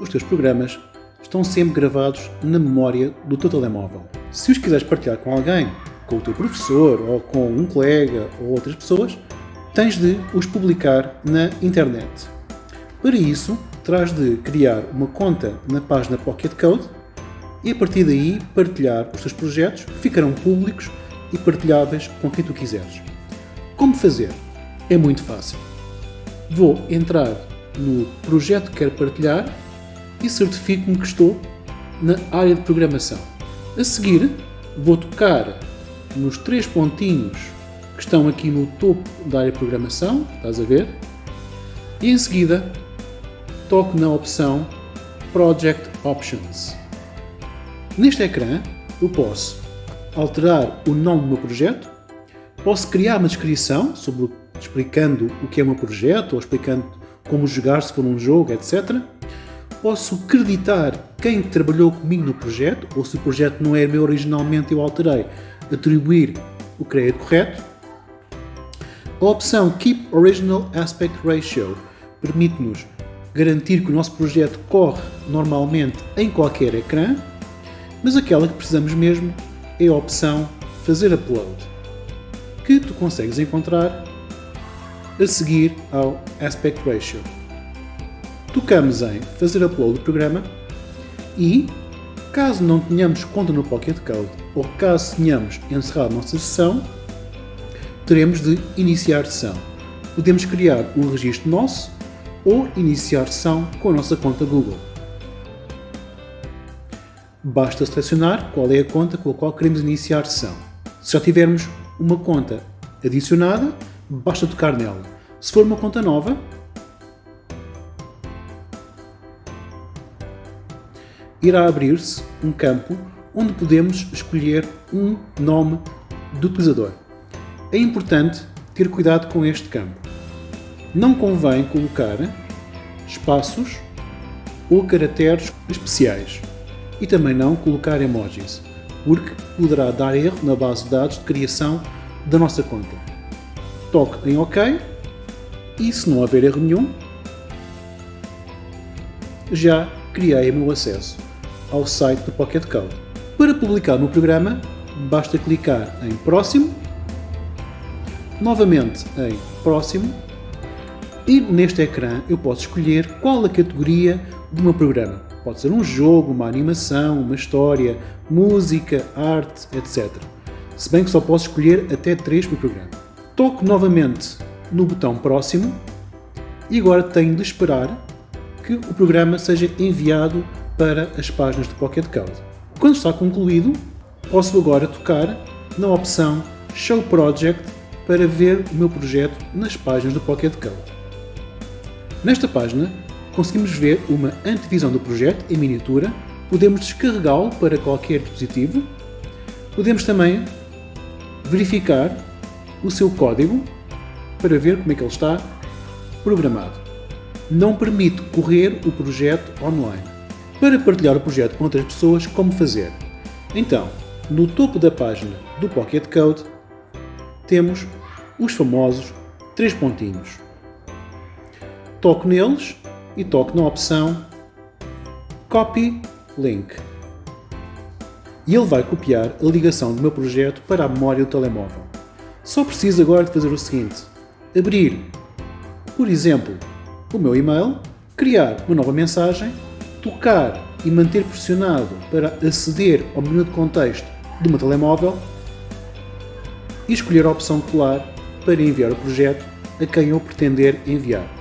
os teus programas estão sempre gravados na memória do teu telemóvel. Se os quiseres partilhar com alguém, com o teu professor, ou com um colega, ou outras pessoas, tens de os publicar na internet. Para isso, terás de criar uma conta na página Pocket Code e a partir daí partilhar os teus projetos que ficarão públicos e partilháveis com quem tu quiseres. Como fazer? É muito fácil. Vou entrar no projeto que quero partilhar e certifico-me que estou na área de programação. A seguir, vou tocar nos três pontinhos que estão aqui no topo da área de programação, estás a ver? E em seguida, toco na opção Project Options. Neste ecrã, eu posso alterar o nome do meu projeto, posso criar uma descrição sobre, explicando o que é o meu projeto, ou explicando como jogar se for um jogo, etc. Posso creditar quem trabalhou comigo no projeto, ou se o projeto não é meu originalmente, eu alterei, atribuir o crédito correto. A opção Keep Original Aspect Ratio permite-nos garantir que o nosso projeto corre normalmente em qualquer ecrã, mas aquela que precisamos mesmo é a opção Fazer Upload, que tu consegues encontrar a seguir ao Aspect Ratio. Tocamos em Fazer Upload do programa e, caso não tenhamos conta no Pocket Code ou caso tenhamos encerrado a nossa sessão, teremos de iniciar sessão. Podemos criar um registro nosso ou iniciar sessão com a nossa conta Google. Basta selecionar qual é a conta com a qual queremos iniciar sessão. Se já tivermos uma conta adicionada, basta tocar nela. Se for uma conta nova, irá abrir-se um campo onde podemos escolher um nome do utilizador. É importante ter cuidado com este campo. Não convém colocar espaços ou caracteres especiais e também não colocar emojis, porque poderá dar erro na base de dados de criação da nossa conta toque em OK e se não haver erro nenhum, já criei o meu acesso ao site do Pocket Code. Para publicar no programa, basta clicar em Próximo, novamente em Próximo e neste ecrã eu posso escolher qual a categoria do meu programa. Pode ser um jogo, uma animação, uma história, música, arte, etc. Se bem que só posso escolher até 3 por programa. Toco novamente no botão próximo e agora tenho de esperar que o programa seja enviado para as páginas do Pocket Code. Quando está concluído, posso agora tocar na opção Show Project para ver o meu projeto nas páginas do Pocket Code. Nesta página, conseguimos ver uma antevisão do projeto em miniatura, podemos descarregá-lo para qualquer dispositivo, podemos também verificar o seu código para ver como é que ele está programado. Não permite correr o projeto online. Para partilhar o projeto com outras pessoas, como fazer? Então, no topo da página do Pocket Code, temos os famosos três pontinhos. Toque neles e toque na opção Copy Link. E ele vai copiar a ligação do meu projeto para a memória do telemóvel. Só preciso agora de fazer o seguinte, abrir, por exemplo, o meu e-mail, criar uma nova mensagem, tocar e manter pressionado para aceder ao menu de contexto do meu telemóvel e escolher a opção colar para enviar o projeto a quem eu pretender enviar.